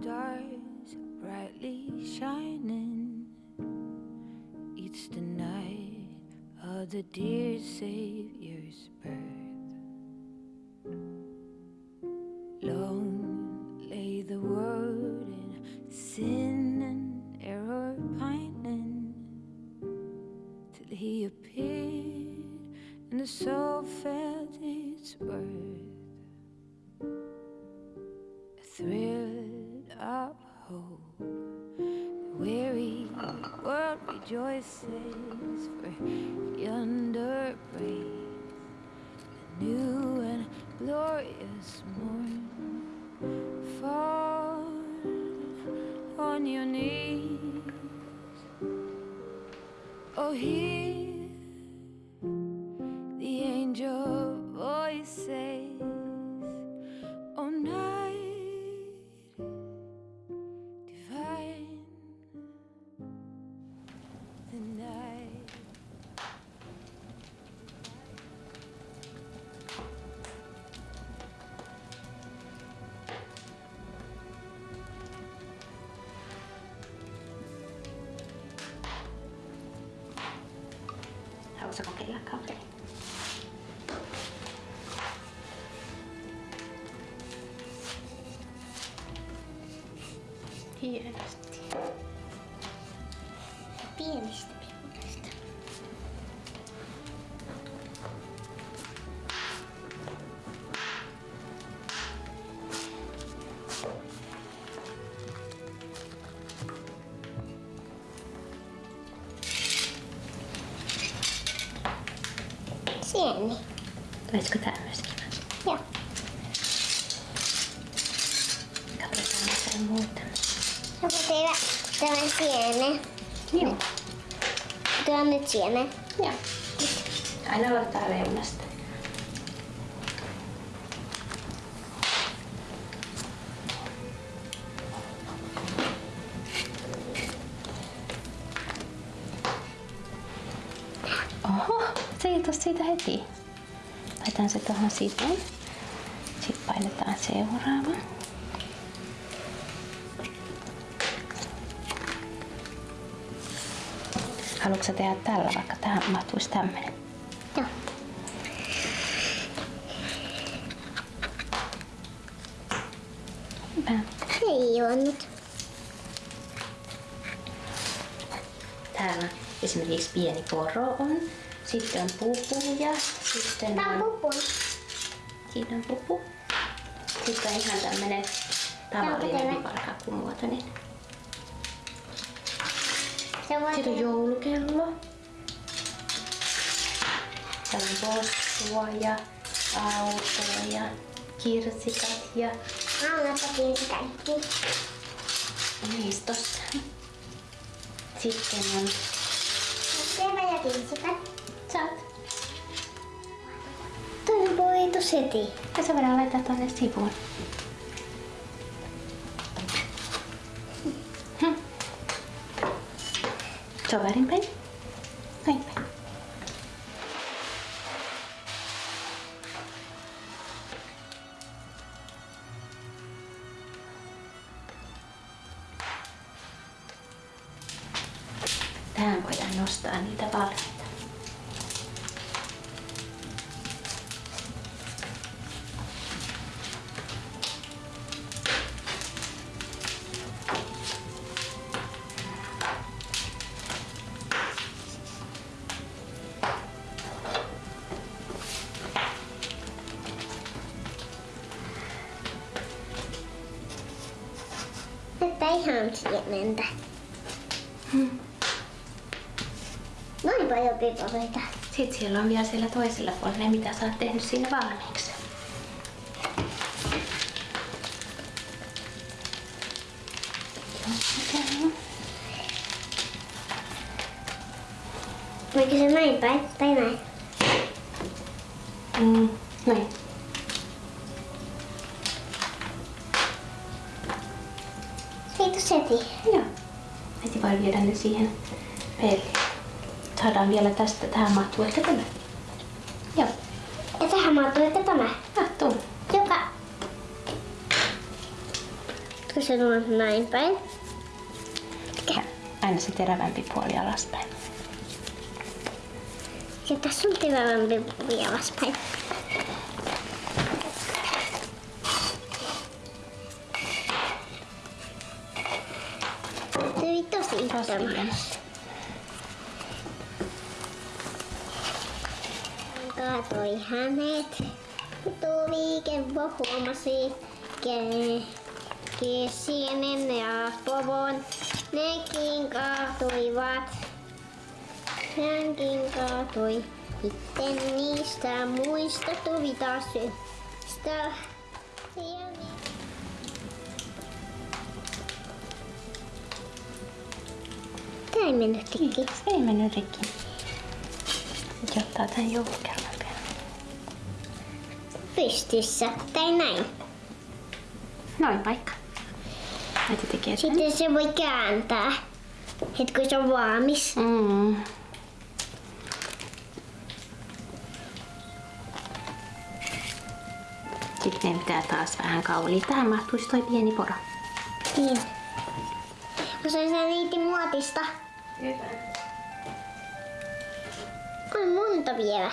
stars brightly shining. It's the night of the dear Savior's birth. Long lay the world in sin and error pining till he appeared and the soul felt its worth. A thrill hope, the weary world rejoices for yonder breaks a new and glorious morn. Fall on your knees. Oh, hear Haluatko kokeilla kahvia? Hienosti. Pienistä Sieni. Olisiko tää myös kiva? Joo. Katsotaan mitä muuta. Joku tehdä tämän sienen. Joo. Tuo on nyt sienen. Joo. Aina aloittaa reunasta. Oho, se ei tos siitä heti. Laitan se tuohon sivuun. Sitten painetaan seuraava. Haluatko tehdä tällä, vaikka tähän mahtuisi tämmönen? Joo. Hyvä. Ei juonut. Täällä esimerkiksi pieni poro on. Sitten on pupu ja sitten Tää on on, pupun. siinä on pupu. Sitten on ihan tämmönen tavallinen voi Sitten on joulukello. Täällä on possua ja autoa ja kirsikat ja Annapakin kaikki. niistä. Sitten on Kinsikat. saat. Toi on voitu seti. Ja se voidaan laittaa tonne sivuun. Hmm. Se Nostaa niitä valmiita. Että ihan sienentä. Paljon pipareita. Sitten siellä on vielä siellä toisella puolella ne, mitä sä oot tehnyt siinä valmiiksi. Voiko se näin päin tai näin? Mm, näin. Siitä seti. Joo. Heti voi viedä ne siihen peliin. Saadaan vielä tästä, tähän mahtuu ehkä tämä. Joo, Ja tähän mahtuu ehkä tämä. mahtuu. Joka Olisiko se tullut näin päin? Ja aina se terävämpi puoli alaspäin. Ja tässä on terävämpi puoli alaspäin. Se oli tosi Tosi Kaatoi hänet. Tuli Kevvo huomasi ke- Kesienen ja Povon. Nekin kaatuivat. Hänkin kaatui. Sitten niistä muista tuli taas sitä. Tää ei mennyt rikki. Ei mennyt rikki. Nyt ottaa tän joulukerran. Pystyssä. Tai näin. Noin paikka. Äiti tekee sen. Sitten se voi kääntää. Hetki kun se on valmis. Mm. Sitten meidän pitää taas vähän kaulia. Tähän mahtuisi toi pieni poro. Niin. Kun se se riitti muotista. On monta vielä.